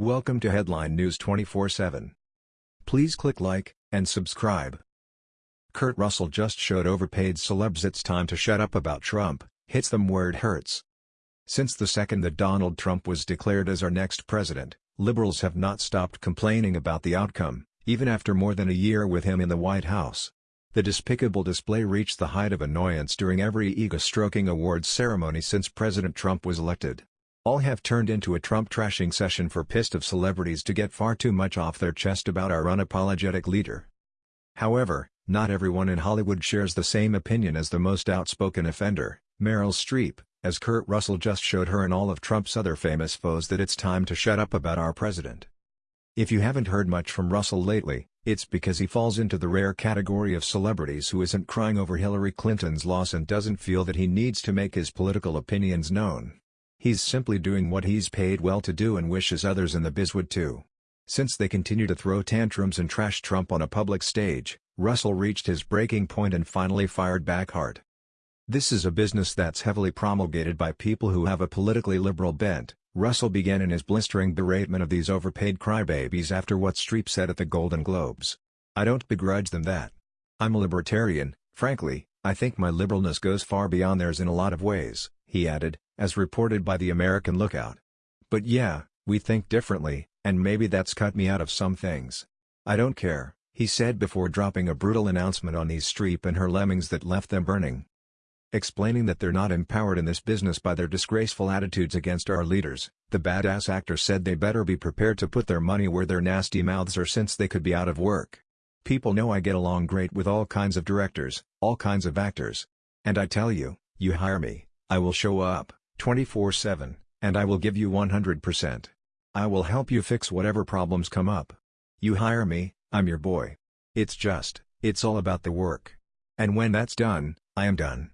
Welcome to Headline News 24/7. Please click like and subscribe. Kurt Russell just showed overpaid celebs it's time to shut up about Trump, hits them where it hurts. Since the second that Donald Trump was declared as our next president, liberals have not stopped complaining about the outcome, even after more than a year with him in the White House. The despicable display reached the height of annoyance during every ego-stroking awards ceremony since President Trump was elected. All have turned into a Trump trashing session for pissed of celebrities to get far too much off their chest about our unapologetic leader. However, not everyone in Hollywood shares the same opinion as the most outspoken offender, Meryl Streep, as Kurt Russell just showed her and all of Trump's other famous foes that it's time to shut up about our president. If you haven't heard much from Russell lately, it's because he falls into the rare category of celebrities who isn't crying over Hillary Clinton's loss and doesn't feel that he needs to make his political opinions known. He's simply doing what he's paid well to do and wishes others in the biz would too. Since they continue to throw tantrums and trash Trump on a public stage, Russell reached his breaking point and finally fired back hard. This is a business that's heavily promulgated by people who have a politically liberal bent, Russell began in his blistering beratement of these overpaid crybabies after what Streep said at the Golden Globes. I don't begrudge them that. I'm a libertarian, frankly, I think my liberalness goes far beyond theirs in a lot of ways, he added, as reported by the American Lookout. But yeah, we think differently, and maybe that's cut me out of some things. I don't care, he said before dropping a brutal announcement on these Streep and her lemmings that left them burning. Explaining that they're not empowered in this business by their disgraceful attitudes against our leaders, the badass actor said they better be prepared to put their money where their nasty mouths are since they could be out of work. People know I get along great with all kinds of directors, all kinds of actors. And I tell you, you hire me, I will show up. 24-7, and I will give you 100%. I will help you fix whatever problems come up. You hire me, I'm your boy. It's just, it's all about the work. And when that's done, I am done.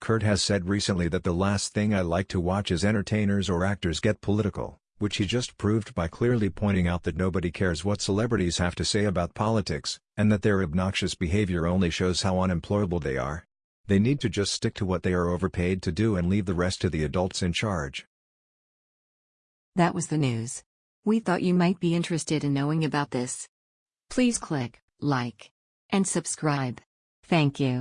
Kurt has said recently that the last thing I like to watch is entertainers or actors get political, which he just proved by clearly pointing out that nobody cares what celebrities have to say about politics, and that their obnoxious behavior only shows how unemployable they are. They need to just stick to what they are overpaid to do and leave the rest to the adults in charge. That was the news. We thought you might be interested in knowing about this. Please click like and subscribe. Thank you.